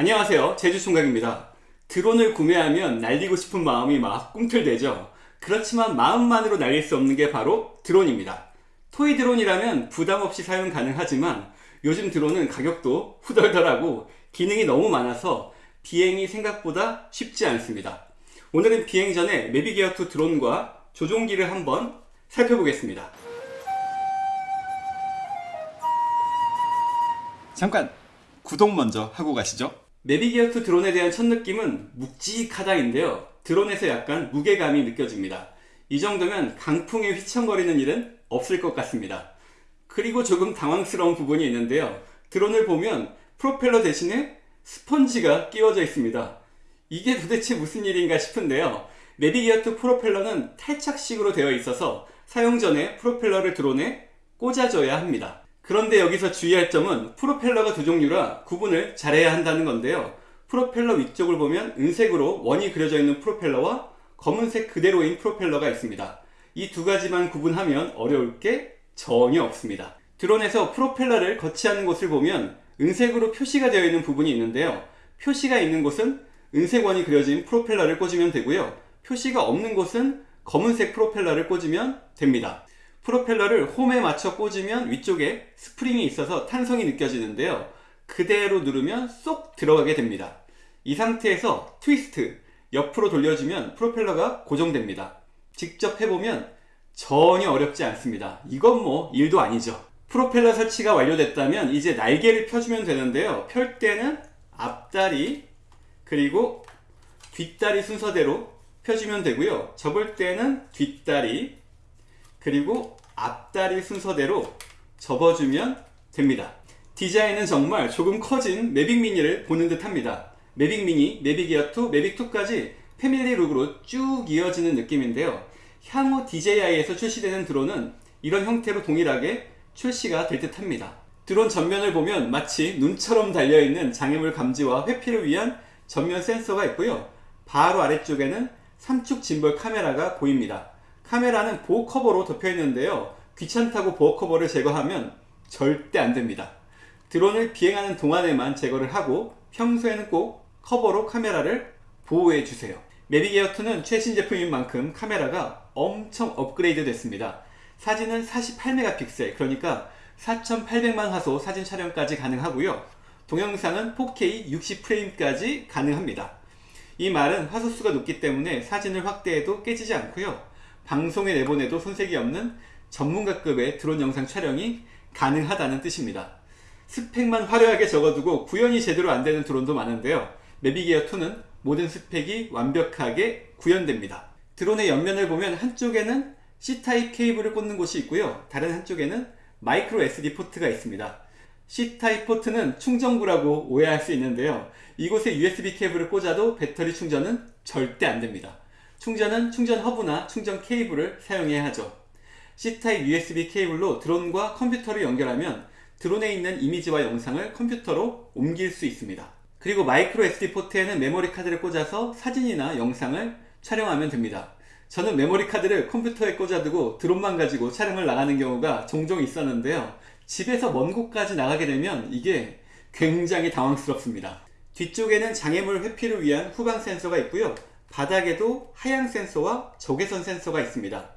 안녕하세요. 제주총각입니다. 드론을 구매하면 날리고 싶은 마음이 막 꿈틀대죠. 그렇지만 마음만으로 날릴 수 없는 게 바로 드론입니다. 토이 드론이라면 부담없이 사용 가능하지만 요즘 드론은 가격도 후덜덜하고 기능이 너무 많아서 비행이 생각보다 쉽지 않습니다. 오늘은 비행 전에 매비게어2 드론과 조종기를 한번 살펴보겠습니다. 잠깐 구독 먼저 하고 가시죠 내비게어2 드론에 대한 첫 느낌은 묵직하다인데요. 드론에서 약간 무게감이 느껴집니다. 이 정도면 강풍에 휘청거리는 일은 없을 것 같습니다. 그리고 조금 당황스러운 부분이 있는데요. 드론을 보면 프로펠러 대신에 스펀지가 끼워져 있습니다. 이게 도대체 무슨 일인가 싶은데요. 내비게어2 프로펠러는 탈착식으로 되어 있어서 사용 전에 프로펠러를 드론에 꽂아줘야 합니다 그런데 여기서 주의할 점은 프로펠러가 두 종류라 구분을 잘해야 한다는 건데요. 프로펠러 위쪽을 보면 은색으로 원이 그려져 있는 프로펠러와 검은색 그대로인 프로펠러가 있습니다. 이 두 가지만 구분하면 어려울 게 전혀 없습니다. 드론에서 프로펠러를 거치하는 곳을 보면 은색으로 표시가 되어 있는 부분이 있는데요. 표시가 있는 곳은 은색 원이 그려진 프로펠러를 꽂으면 되고요. 표시가 없는 곳은 검은색 프로펠러를 꽂으면 됩니다. 프로펠러를 홈에 맞춰 꽂으면 위쪽에 스프링이 있어서 탄성이 느껴지는데요. 그대로 누르면 쏙 들어가게 됩니다. 이 상태에서 트위스트, 옆으로 돌려주면 프로펠러가 고정됩니다. 직접 해보면 전혀 어렵지 않습니다. 이건 뭐 일도 아니죠. 프로펠러 설치가 완료됐다면 이제 날개를 펴주면 되는데요. 펼 때는 앞다리 그리고 뒷다리 순서대로 펴주면 되고요. 접을 때는 뒷다리 그리고 앞다리 순서대로 접어주면 됩니다. 디자인은 정말 조금 커진 매빅 미니를 보는 듯 합니다. 매빅 미니, 매빅 에어2, 매빅 2까지 family look으로 쭉 이어지는 느낌인데요. 향후 DJI에서 출시되는 드론은 이런 형태로 동일하게 출시가 될 듯 합니다. 드론 전면을 보면 마치 눈처럼 달려있는 장애물 감지와 회피를 위한 전면 센서가 있고요. 바로 아래쪽에는 삼축 짐벌 카메라가 보입니다. 카메라는 보호 커버로 덮여 있는데요. 귀찮다고 보호 커버를 제거하면 절대 안됩니다. 드론을 비행하는 동안에만 제거를 하고 평소에는 꼭 커버로 카메라를 보호해 주세요. 매빅 에어 2는 최신 제품인 만큼 카메라가 엄청 업그레이드 됐습니다. 사진은 48메가픽셀 그러니까 4800만 화소 사진 촬영까지 가능하고요. 동영상은 4K 60프레임까지 가능합니다. 이 말은 화소수가 높기 때문에 사진을 확대해도 깨지지 않고요 방송에 내보내도 손색이 없는 전문가급의 드론 영상 촬영이 가능하다는 뜻입니다. 스펙만 화려하게 적어두고 구현이 제대로 안되는 드론도 많은데요. 매비게어2는 모든 스펙이 완벽하게 구현됩니다. 드론의 옆면을 보면 한쪽에는 C타입 케이블을 꽂는 곳이 있고요. 다른 한쪽에는 마이크로 SD 포트가 있습니다. C타입 포트는 충전구라고 오해할 수 있는데요. 이곳에 USB 케이블을 꽂아도 배터리 충전은 절대 안됩니다. 충전은 충전 허브나 충전 케이블을 사용해야 하죠. C타입 USB 케이블로 드론과 컴퓨터를 연결하면 드론에 있는 이미지와 영상을 컴퓨터로 옮길 수 있습니다. 그리고 마이크로 SD 포트에는 메모리 카드를 꽂아서 사진이나 영상을 촬영하면 됩니다. 저는 메모리 카드를 컴퓨터에 꽂아두고 드론만 가지고 촬영을 나가는 경우가 종종 있었는데요. 집에서 먼 곳까지 나가게 되면 이게 굉장히 당황스럽습니다. 뒤쪽에는 장애물 회피를 위한 후방 센서가 있고요. 바닥에도 하향 센서와 적외선 센서가 있습니다.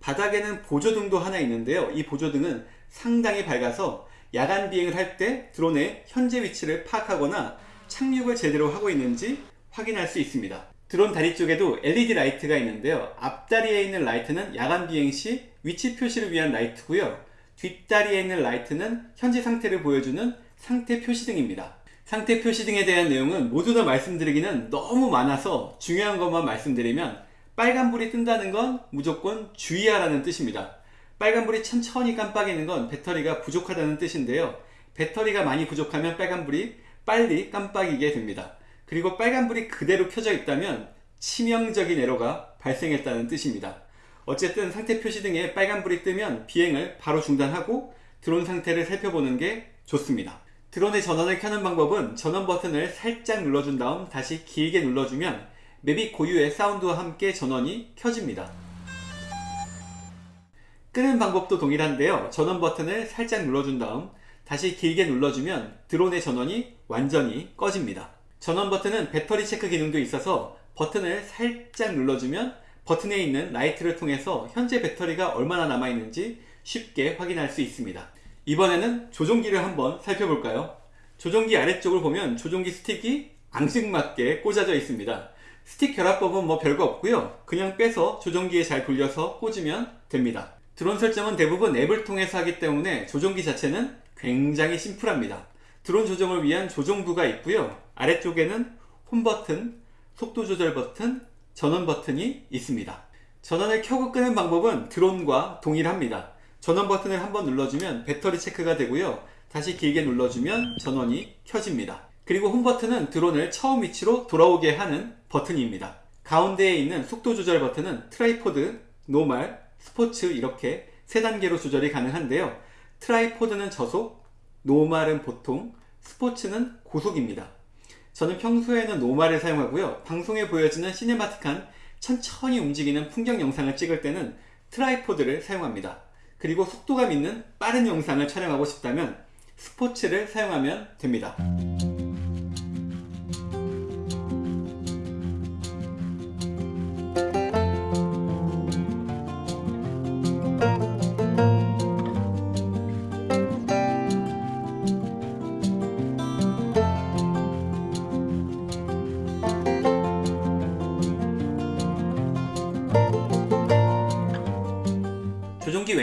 바닥에는 보조등도 하나 있는데요. 이 보조등은 상당히 밝아서 야간 비행을 할 때 드론의 현재 위치를 파악하거나 착륙을 제대로 하고 있는지 확인할 수 있습니다. 드론 다리 쪽에도 LED 라이트가 있는데요. 앞다리에 있는 라이트는 야간 비행 시 위치 표시를 위한 라이트고요. 뒷다리에 있는 라이트는 현재 상태를 보여주는 상태 표시등입니다. 상태 표시등에 대한 내용은 모두 다 말씀드리기는 너무 많아서 중요한 것만 말씀드리면 빨간불이 뜬다는 건 무조건 주의하라는 뜻입니다. 빨간불이 천천히 깜빡이는 건 배터리가 부족하다는 뜻인데요. 배터리가 많이 부족하면 빨간불이 빨리 깜빡이게 됩니다. 그리고 빨간불이 그대로 켜져 있다면 치명적인 에러가 발생했다는 뜻입니다. 어쨌든 상태 표시 등에 빨간불이 뜨면 비행을 바로 중단하고 드론 상태를 살펴보는 게 좋습니다. 드론의 전원을 켜는 방법은 전원 버튼을 살짝 눌러준 다음 다시 길게 눌러주면 맵이 고유의 사운드와 함께 전원이 켜집니다. 끄는 방법도 동일한데요. 전원 버튼을 살짝 눌러준 다음 다시 길게 눌러주면 드론의 전원이 완전히 꺼집니다. 전원 버튼은 배터리 체크 기능도 있어서 버튼을 살짝 눌러주면 버튼에 있는 라이트를 통해서 현재 배터리가 얼마나 남아있는지 쉽게 확인할 수 있습니다. 이번에는 조종기를 한번 살펴볼까요? 조종기 아래쪽을 보면 조종기 스틱이 앙증맞게 꽂아져 있습니다. 스틱 결합법은 뭐 별거 없고요. 그냥 빼서 조종기에 잘 돌려서 꽂으면 됩니다. 드론 설정은 대부분 앱을 통해서 하기 때문에 조종기 자체는 굉장히 심플합니다. 드론 조정을 위한 조종부가 있고요. 아래쪽에는 홈 버튼, 속도 조절 버튼, 전원 버튼이 있습니다. 전원을 켜고 끄는 방법은 드론과 동일합니다. 전원 버튼을 한번 눌러주면 배터리 체크가 되고요. 다시 길게 눌러주면 전원이 켜집니다. 그리고 홈 버튼은 드론을 처음 위치로 돌아오게 하는 버튼입니다. 가운데에 있는 속도 조절 버튼은 tripod, normal, 스포츠 이렇게 세 단계로 조절이 가능한데요. tripod은 저속, normal은 보통, 스포츠는 고속입니다. 저는 평소에는 normal을 사용하고요. 방송에 보여지는 cinematic한 천천히 움직이는 풍경 영상을 찍을 때는 tripod를 사용합니다. 그리고 속도감 있는 빠른 영상을 촬영하고 싶다면 스포츠를 사용하면 됩니다.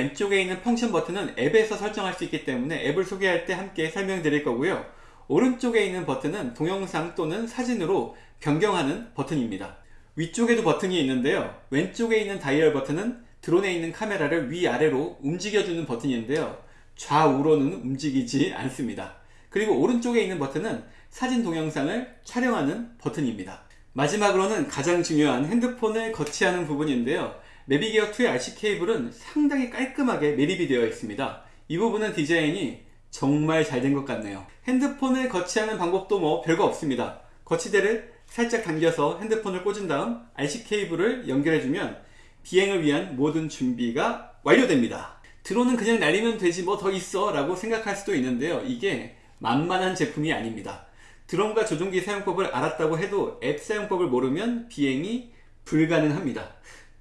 왼쪽에 있는 펑션 버튼은 앱에서 설정할 수 있기 때문에 앱을 소개할 때 함께 설명드릴 거고요. 오른쪽에 있는 버튼은 동영상 또는 사진으로 변경하는 버튼입니다. 위쪽에도 버튼이 있는데요. 왼쪽에 있는 다이얼 버튼은 드론에 있는 카메라를 위아래로 움직여주는 버튼인데요. 좌우로는 움직이지 않습니다. 그리고 오른쪽에 있는 버튼은 사진 동영상을 촬영하는 버튼입니다. 마지막으로는 가장 중요한 핸드폰을 거치하는 부분인데요. 내비게어 2의 RC 케이블은 상당히 깔끔하게 매립이 되어 있습니다. 이 부분은 디자인이 정말 잘 된 것 같네요. 핸드폰을 거치하는 방법도 뭐 별거 없습니다. 거치대를 살짝 당겨서 핸드폰을 꽂은 다음 RC 케이블을 연결해주면 비행을 위한 모든 준비가 완료됩니다. 드론은 그냥 날리면 되지 뭐 더 있어 라고 생각할 수도 있는데요. 이게 만만한 제품이 아닙니다. 드론과 조종기 사용법을 알았다고 해도 앱 사용법을 모르면 비행이 불가능합니다.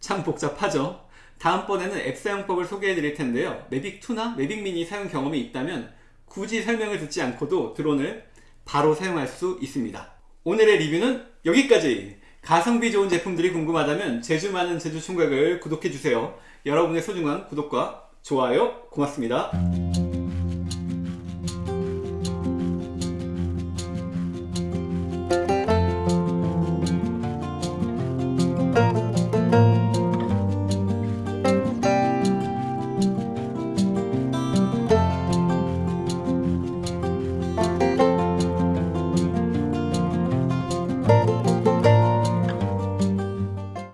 참 복잡하죠? 다음번에는 앱 사용법을 소개해 드릴 텐데요. 매빅2나 매빅미니 사용 경험이 있다면 굳이 설명을 듣지 않고도 드론을 바로 사용할 수 있습니다. 오늘의 리뷰는 여기까지! 가성비 좋은 제품들이 궁금하다면 제주 많은 제주 총각을 구독해 주세요. 여러분의 소중한 구독과 좋아요 고맙습니다.